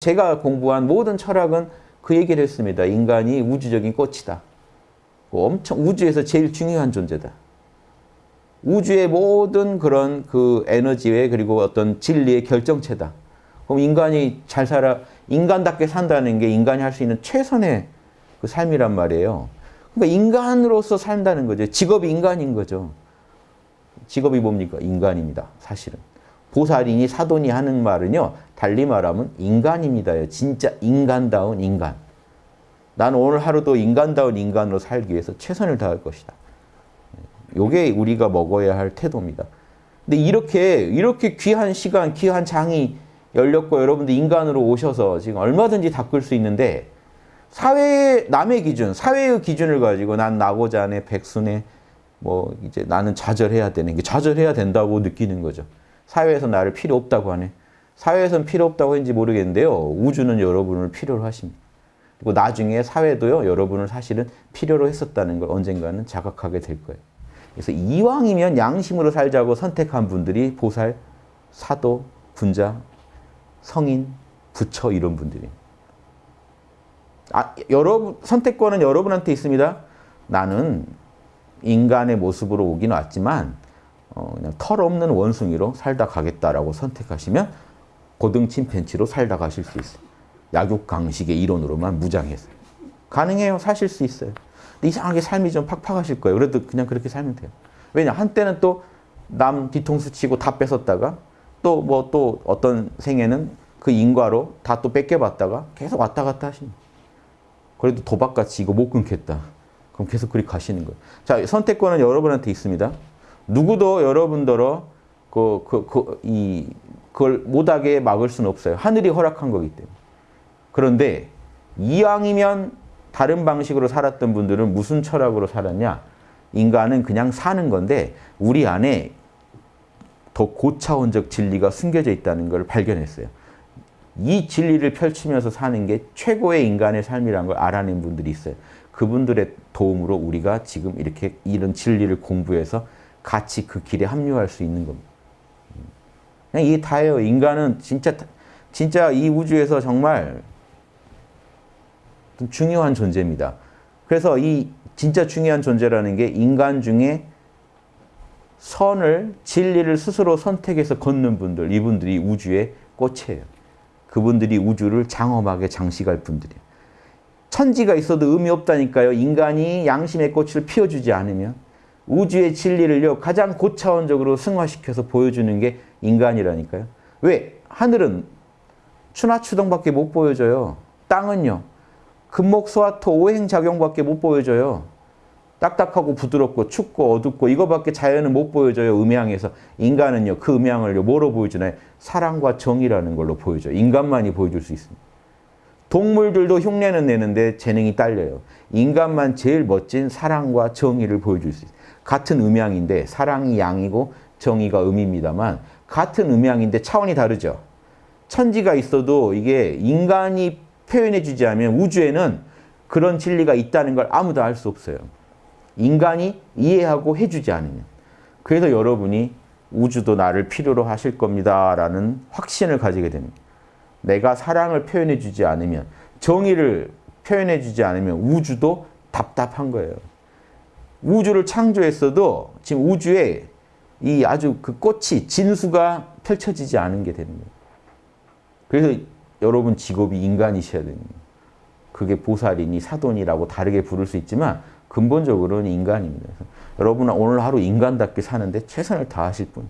제가 공부한 모든 철학은 그 얘기를 했습니다. 인간이 우주적인 꽃이다. 엄청 우주에서 제일 중요한 존재다. 우주의 모든 그런 그 에너지의 그리고 어떤 진리의 결정체다. 그럼 인간이 잘 살아 인간답게 산다는 게 인간이 할 수 있는 최선의 그 삶이란 말이에요. 그러니까 인간으로서 산다는 거죠. 직업이 인간인 거죠. 직업이 뭡니까? 인간입니다. 사실은. 보살이니 사돈이 하는 말은요. 달리 말하면 인간입니다. 진짜 인간다운 인간. 나는 오늘 하루도 인간다운 인간으로 살기 위해서 최선을 다할 것이다. 요게 우리가 먹어야 할 태도입니다. 근데 이렇게 이렇게 귀한 시간, 귀한 장이 열렸고 여러분들 인간으로 오셔서 지금 얼마든지 닦을 수 있는데 사회 남의 기준, 사회의 기준을 가지고 난 나고자 하네, 백순에 뭐 이제 나는 좌절해야 되는 게 좌절해야 된다고 느끼는 거죠. 사회에서 나를 필요 없다고 하네. 사회에서는 필요 없다고 했는지 모르겠는데요. 우주는 여러분을 필요로 하십니다. 그리고 나중에 사회도요. 여러분을 사실은 필요로 했었다는 걸 언젠가는 자각하게 될 거예요. 그래서 이왕이면 양심으로 살자고 선택한 분들이 보살, 사도, 군자, 성인, 부처 이런 분들이 아, 여러분 선택권은 여러분한테 있습니다. 나는 인간의 모습으로 오긴 왔지만 어, 그냥 털 없는 원숭이로 살다 가겠다라고 선택하시면 고등 침팬치로 살다 가실 수 있어요. 약육강식의 이론으로만 무장해서. 가능해요. 사실 수 있어요. 이상하게 삶이 좀 팍팍하실 거예요. 그래도 그냥 그렇게 살면 돼요. 왜냐 한때는 또 남 뒤통수 치고 다 뺏었다가 또 뭐또 뭐 또 어떤 생에는 그 인과로 다 또 뺏겨봤다가 계속 왔다 갔다 하십니다. 그래도 도박같이 이거 못 끊겠다. 그럼 계속 그리 가시는 거예요. 자, 선택권은 여러분한테 있습니다. 누구도 여러분더러 그, 그, 그, 이, 그걸 못하게 막을 수는 없어요. 하늘이 허락한 거기 때문에. 그런데 이왕이면 다른 방식으로 살았던 분들은 무슨 철학으로 살았냐? 인간은 그냥 사는 건데 우리 안에 더 고차원적 진리가 숨겨져 있다는 걸 발견했어요. 이 진리를 펼치면서 사는 게 최고의 인간의 삶이라는 걸 알아낸 분들이 있어요. 그분들의 도움으로 우리가 지금 이렇게 이런 진리를 공부해서 같이 그 길에 합류할 수 있는 겁니다. 그냥 이게 다예요. 인간은 진짜 진짜 이 우주에서 정말 중요한 존재입니다. 그래서 이 진짜 중요한 존재라는 게 인간 중에 선을, 진리를 스스로 선택해서 걷는 분들, 이분들이 우주의 꽃이에요. 그분들이 우주를 장엄하게 장식할 분들이에요. 천지가 있어도 의미 없다니까요. 인간이 양심의 꽃을 피워주지 않으면 우주의 진리를요 가장 고차원적으로 승화시켜서 보여주는 게 인간이라니까요. 왜? 하늘은 추나 추동밖에 못 보여줘요. 땅은요. 금목소화토 오행작용밖에 못 보여줘요. 딱딱하고 부드럽고 춥고 어둡고 이거밖에 자연은 못 보여줘요. 음양에서. 인간은요. 그 음양을 뭐로 보여주나요? 사랑과 정이라는 걸로 보여줘요. 인간만이 보여줄 수 있습니다. 동물들도 흉내는 내는데 재능이 딸려요. 인간만 제일 멋진 사랑과 정의를 보여줄 수 있어요. 같은 음양인데 사랑이 양이고 정의가 음입니다만 같은 음양인데 차원이 다르죠. 천지가 있어도 이게 인간이 표현해 주지 않으면 우주에는 그런 진리가 있다는 걸 아무도 알 수 없어요. 인간이 이해하고 해주지 않으면. 그래서 여러분이 우주도 나를 필요로 하실 겁니다. 라는 확신을 가지게 됩니다. 내가 사랑을 표현해 주지 않으면 정의를 표현해 주지 않으면 우주도 답답한 거예요. 우주를 창조했어도 지금 우주에 이 아주 그 꽃이 진수가 펼쳐지지 않은 게 되는 거예요. 그래서 여러분 직업이 인간이셔야 됩니다. 그게 보살이니 사돈이라고 다르게 부를 수 있지만 근본적으로는 인간입니다. 여러분은 오늘 하루 인간답게 사는데 최선을 다하실 뿐.